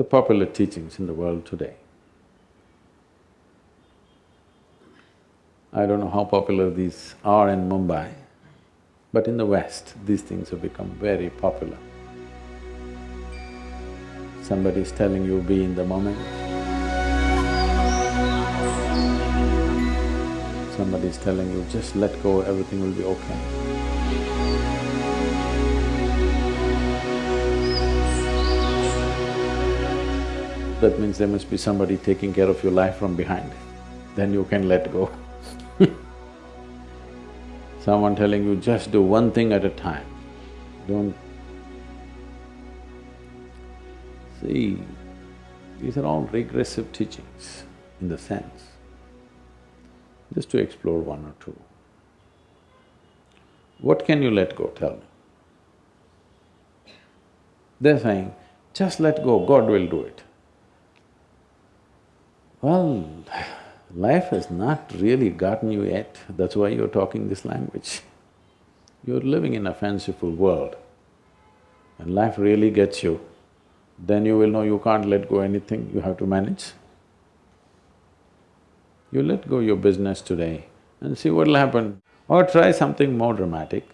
the popular teachings in the world today. I don't know how popular these are in Mumbai, but in the West, these things have become very popular. Somebody is telling you, be in the moment. Somebody is telling you, just let go, everything will be okay. That means there must be somebody taking care of your life from behind, then you can let go. Someone telling you, just do one thing at a time, don't… See, these are all regressive teachings in the sense, just to explore one or two. What can you let go, tell me? They're saying, just let go, God will do it. Well, life has not really gotten you yet, that's why you're talking this language. You're living in a fanciful world. When life really gets you, then you will know you can't let go anything, you have to manage. You let go your business today and see what'll happen. Or try something more dramatic.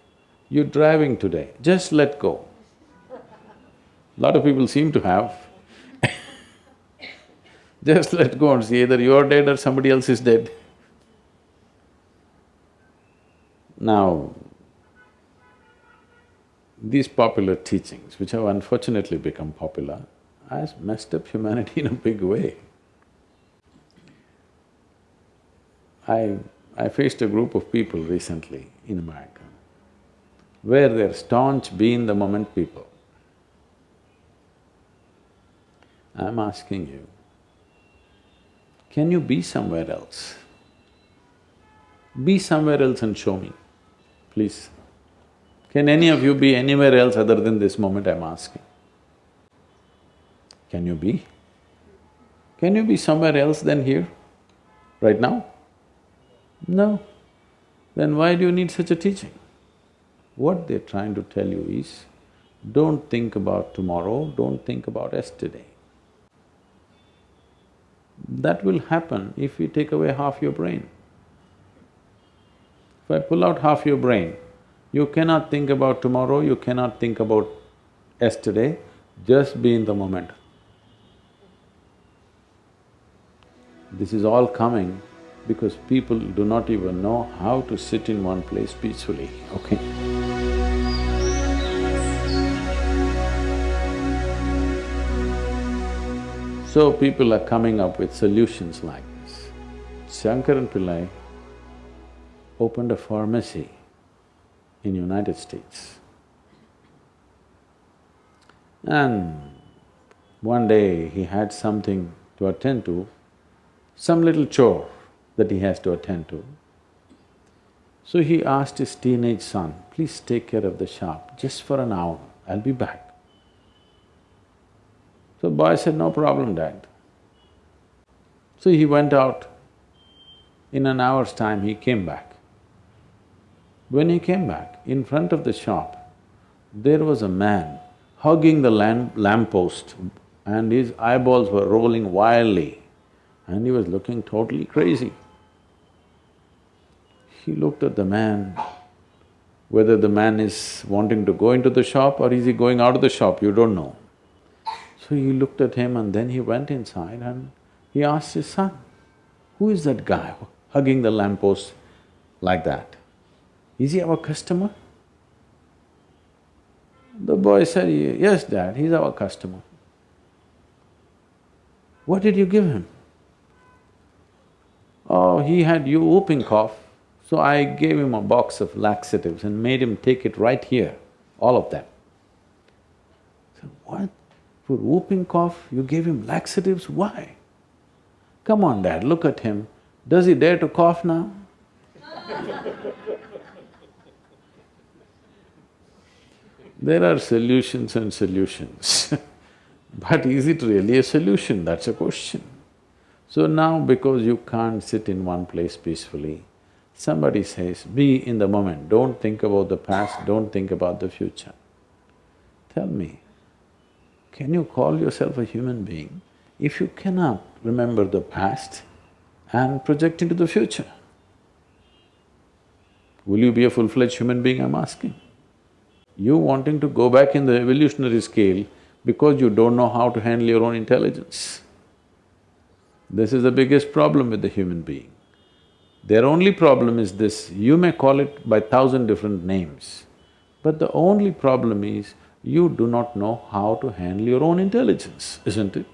You're driving today, just let go. Lot of people seem to have. Just let go and see either you're dead or somebody else is dead. Now, these popular teachings, which have unfortunately become popular, has messed up humanity in a big way. I… I faced a group of people recently in America, where they're staunch be in the moment people. I'm asking you, can you be somewhere else? Be somewhere else and show me, please. Can any of you be anywhere else other than this moment I'm asking? Can you be? Can you be somewhere else than here, right now? No. Then why do you need such a teaching? What they're trying to tell you is, don't think about tomorrow, don't think about yesterday. That will happen if we take away half your brain. If I pull out half your brain, you cannot think about tomorrow, you cannot think about yesterday, just be in the moment. This is all coming because people do not even know how to sit in one place peacefully, okay? So people are coming up with solutions like this. Shankaran Pillai opened a pharmacy in United States. And one day he had something to attend to, some little chore that he has to attend to. So he asked his teenage son, please take care of the shop just for an hour, I'll be back. So boy said, no problem, dad. So he went out. In an hour's time, he came back. When he came back, in front of the shop, there was a man hugging the lamp lamppost and his eyeballs were rolling wildly and he was looking totally crazy. He looked at the man, whether the man is wanting to go into the shop or is he going out of the shop, you don't know. So he looked at him and then he went inside and he asked his son, who is that guy hugging the lamppost like that? Is he our customer? The boy said, yes, dad, he's our customer. What did you give him? Oh, he had you whooping cough, so I gave him a box of laxatives and made him take it right here, all of them. I said, what? For whooping cough, you gave him laxatives, why? Come on, dad, look at him. Does he dare to cough now? there are solutions and solutions but is it really a solution? That's a question. So now because you can't sit in one place peacefully, somebody says, be in the moment, don't think about the past, don't think about the future. Tell me, Can you call yourself a human being if you cannot remember the past and project into the future? Will you be a full-fledged human being, I'm asking? You wanting to go back in the evolutionary scale because you don't know how to handle your own intelligence. This is the biggest problem with the human being. Their only problem is this, you may call it by thousand different names, but the only problem is you do not know how to handle your own intelligence, isn't it?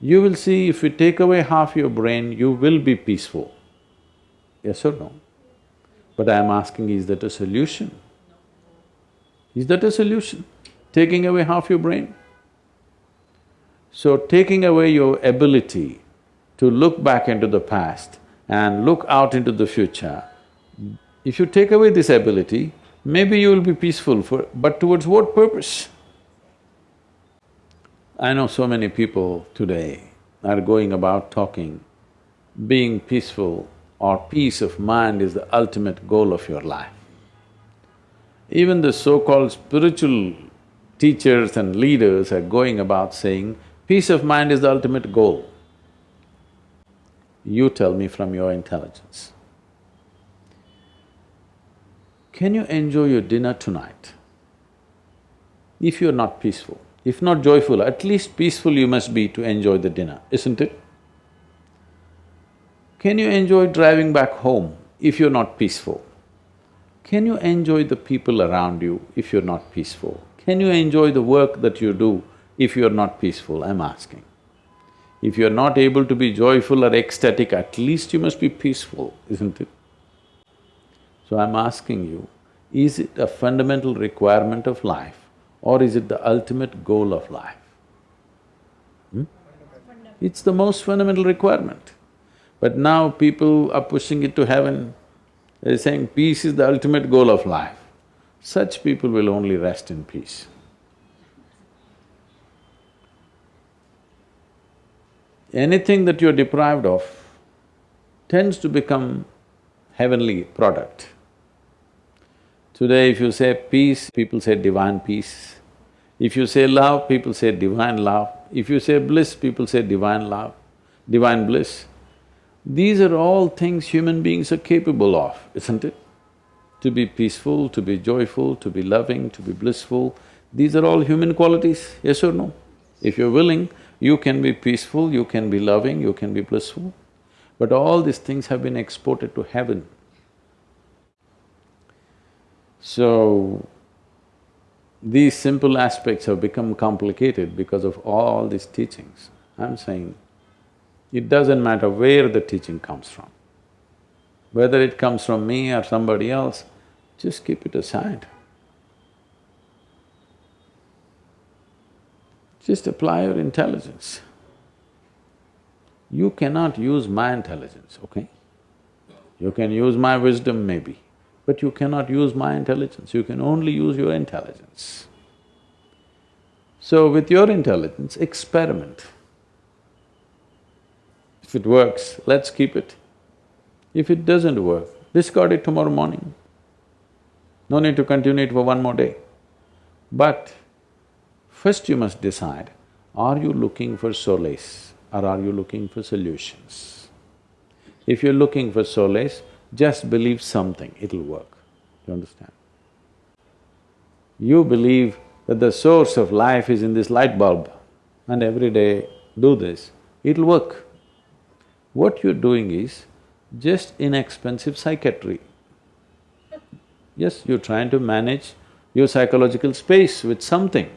You will see if we take away half your brain, you will be peaceful. Yes or no? But I am asking, is that a solution? Is that a solution? Taking away half your brain? So taking away your ability to look back into the past and look out into the future, if you take away this ability, maybe you will be peaceful for… but towards what purpose? I know so many people today are going about talking, being peaceful or peace of mind is the ultimate goal of your life. Even the so-called spiritual teachers and leaders are going about saying, peace of mind is the ultimate goal. You tell me from your intelligence. Can you enjoy your dinner tonight? If you're not peaceful, if not joyful, at least peaceful you must be to enjoy the dinner, isn't it? Can you enjoy driving back home if you're not peaceful? Can you enjoy the people around you if you're not peaceful? Can you enjoy the work that you do if you're not peaceful, I'm asking. If you're not able to be joyful or ecstatic, at least you must be peaceful, isn't it? So I'm asking you, is it a fundamental requirement of life or is it the ultimate goal of life? Hmm? It's the most fundamental requirement. But now people are pushing it to heaven, they're saying peace is the ultimate goal of life. Such people will only rest in peace. Anything that you're deprived of tends to become heavenly product. Today if you say peace, people say divine peace. If you say love, people say divine love. If you say bliss, people say divine love, divine bliss. These are all things human beings are capable of, isn't it? To be peaceful, to be joyful, to be loving, to be blissful, these are all human qualities, yes or no? If you're willing, you can be peaceful, you can be loving, you can be blissful. But all these things have been exported to heaven. So, these simple aspects have become complicated because of all these teachings. I'm saying, it doesn't matter where the teaching comes from. Whether it comes from me or somebody else, just keep it aside. Just apply your intelligence. You cannot use my intelligence, okay? You can use my wisdom maybe, but you cannot use my intelligence, you can only use your intelligence. So with your intelligence, experiment. If it works, let's keep it. If it doesn't work, discard it tomorrow morning. No need to continue it for one more day. But first you must decide, are you looking for solace or are you looking for solutions? If you're looking for solace, just believe something, it'll work. You understand? You believe that the source of life is in this light bulb and every day do this, it'll work. What you're doing is just inexpensive psychiatry. Yes, you're trying to manage your psychological space with something,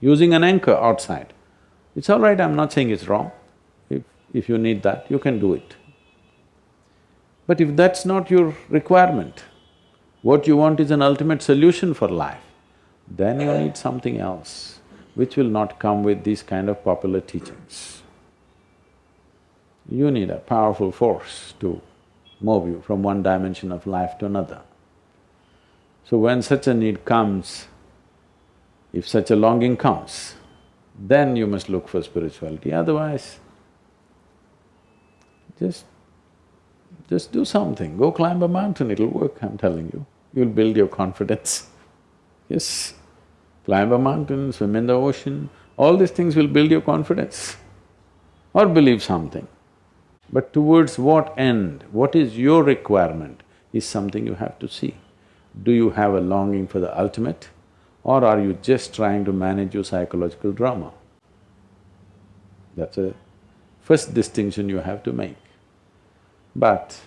using an anchor outside. It's all right, I'm not saying it's wrong. If… if you need that, you can do it. But if that's not your requirement, what you want is an ultimate solution for life, then you need something else, which will not come with these kind of popular teachings you need a powerful force to move you from one dimension of life to another. So when such a need comes, if such a longing comes, then you must look for spirituality, otherwise just… just do something, go climb a mountain, it'll work, I'm telling you. You'll build your confidence. Yes. Climb a mountain, swim in the ocean, all these things will build your confidence or believe something. But towards what end, what is your requirement is something you have to see. Do you have a longing for the ultimate or are you just trying to manage your psychological drama? That's a first distinction you have to make. But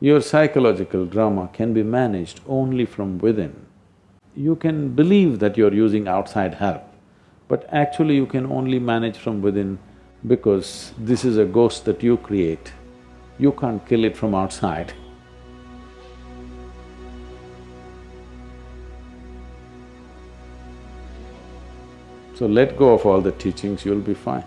your psychological drama can be managed only from within. You can believe that you're using outside help, but actually you can only manage from within because this is a ghost that you create. You can't kill it from outside. So let go of all the teachings, you'll be fine.